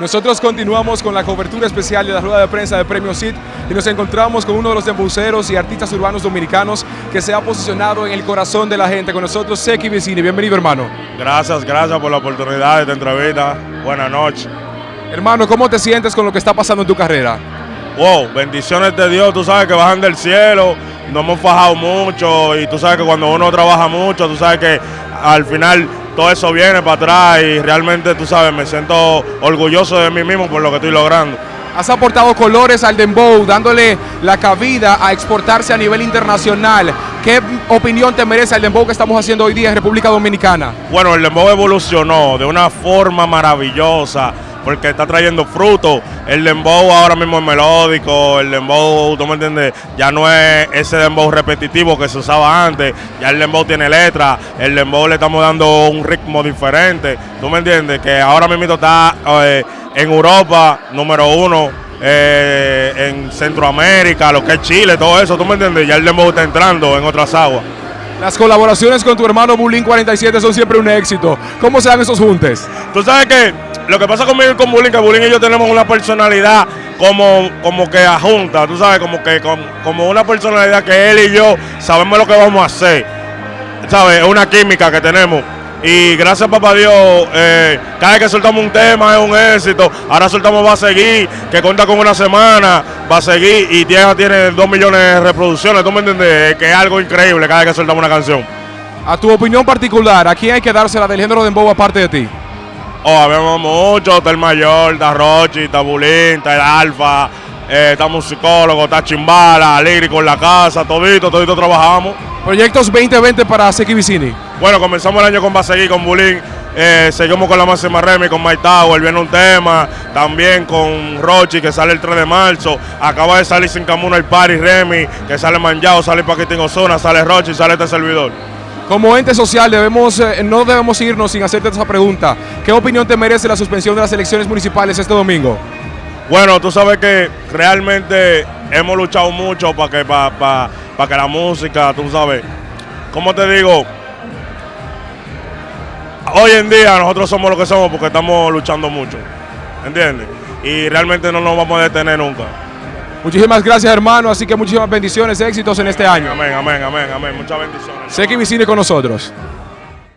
Nosotros continuamos con la cobertura especial de la rueda de prensa de Premio CIT y nos encontramos con uno de los dembuceros y artistas urbanos dominicanos que se ha posicionado en el corazón de la gente. Con nosotros, Seki Vicini. Bienvenido, hermano. Gracias, gracias por la oportunidad de esta entrevista. Buenas noches. Hermano, ¿cómo te sientes con lo que está pasando en tu carrera? Wow, bendiciones de Dios, tú sabes que bajan del cielo, nos hemos fajado mucho y tú sabes que cuando uno trabaja mucho, tú sabes que al final todo eso viene para atrás y realmente, tú sabes, me siento orgulloso de mí mismo por lo que estoy logrando. Has aportado colores al dembow, dándole la cabida a exportarse a nivel internacional. ¿Qué opinión te merece el dembow que estamos haciendo hoy día en República Dominicana? Bueno, el dembow evolucionó de una forma maravillosa porque está trayendo fruto. El dembow ahora mismo es melódico, el dembow, tú me entiendes, ya no es ese dembow repetitivo que se usaba antes, ya el dembow tiene letra, el dembow le estamos dando un ritmo diferente, tú me entiendes, que ahora mismo está eh, en Europa, número uno, eh, en Centroamérica, lo que es Chile, todo eso, tú me entiendes, ya el dembow está entrando en otras aguas. Las colaboraciones con tu hermano Bulín 47 son siempre un éxito. ¿Cómo se dan esos juntes? Tú sabes que lo que pasa conmigo y con Bulín, que Bulín y yo tenemos una personalidad como, como que junta, tú sabes, como que como una personalidad que él y yo sabemos lo que vamos a hacer. ¿Sabes? Es una química que tenemos. Y gracias papá Dios, eh, cada vez que soltamos un tema es un éxito. Ahora soltamos Va a seguir, que cuenta con una semana, va a seguir y tiene, tiene dos millones de reproducciones. ¿Tú me entiendes? Que es algo increíble cada vez que soltamos una canción. A tu opinión particular, ¿a quién hay que dársela del género de Dembow aparte de ti? Oh, habemos mucho, está el mayor, está Rochi, está Bulín, está el Alfa, eh, está musicólogo, está Chimbala, Lírico en la casa, todito, todito trabajamos. Proyectos 2020 para Seki Vicini. Bueno, comenzamos el año con Baseguí, con Bulín, eh, seguimos con la Máxima Remy, con Mike Tower, viene un tema, también con Rochi, que sale el 3 de marzo, acaba de salir Sin Camino el Party Remy, que sale Manjao, sale Paquitín Ozona, sale Rochi, sale este servidor. Como ente social debemos, eh, no debemos irnos sin hacerte esa pregunta. ¿Qué opinión te merece la suspensión de las elecciones municipales este domingo? Bueno, tú sabes que realmente hemos luchado mucho para que, para, que la música, tú sabes, ¿cómo te digo? Hoy en día nosotros somos lo que somos porque estamos luchando mucho, ¿entiendes? Y realmente no nos vamos a detener nunca. Muchísimas gracias, hermano. Así que muchísimas bendiciones, éxitos en este año. Amén, amén, amén, amén. Muchas bendiciones. Sé que visite con nosotros.